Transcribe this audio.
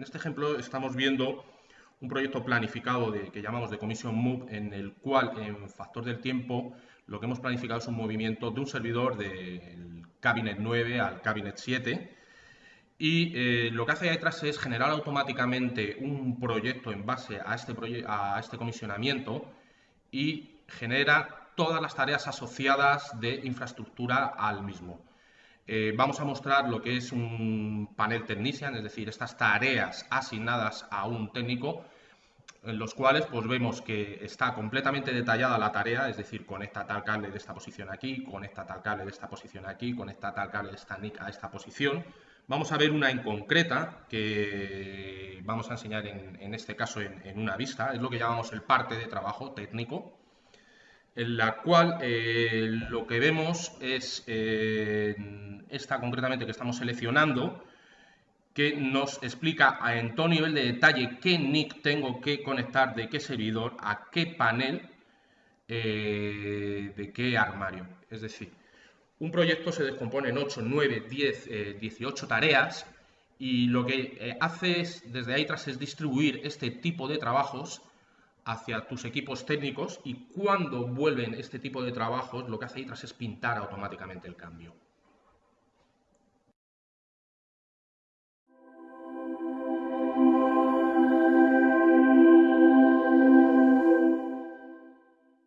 En este ejemplo estamos viendo un proyecto planificado que llamamos de Commission Move, en el cual en factor del tiempo lo que hemos planificado es un movimiento de un servidor del Cabinet 9 al Cabinet 7 y eh, lo que hace detrás es generar automáticamente un proyecto en base a este, a este comisionamiento y genera todas las tareas asociadas de infraestructura al mismo. Eh, vamos a mostrar lo que es un panel technician, es decir, estas tareas asignadas a un técnico, en los cuales pues vemos que está completamente detallada la tarea, es decir, conecta tal cable de esta posición aquí, conecta tal cable de esta posición aquí, conecta tal cable de esta NIC a esta posición, Vamos a ver una en concreta que vamos a enseñar en, este caso en, una vista, es lo que llamamos el parte de trabajo técnico, en la cual eh, lo que vemos es eh, esta concretamente que estamos seleccionando, que nos explica en todo nivel de detalle qué NIC tengo que conectar de qué servidor a qué panel eh, de qué armario. Es decir, un proyecto se descompone en 8, 9, 10, 18 tareas y lo que eh, haces desde ahí tras es distribuir este tipo de trabajos hacia tus equipos técnicos y cuando vuelven este tipo de trabajos lo que hace ahí tras es pintar automáticamente el cambio.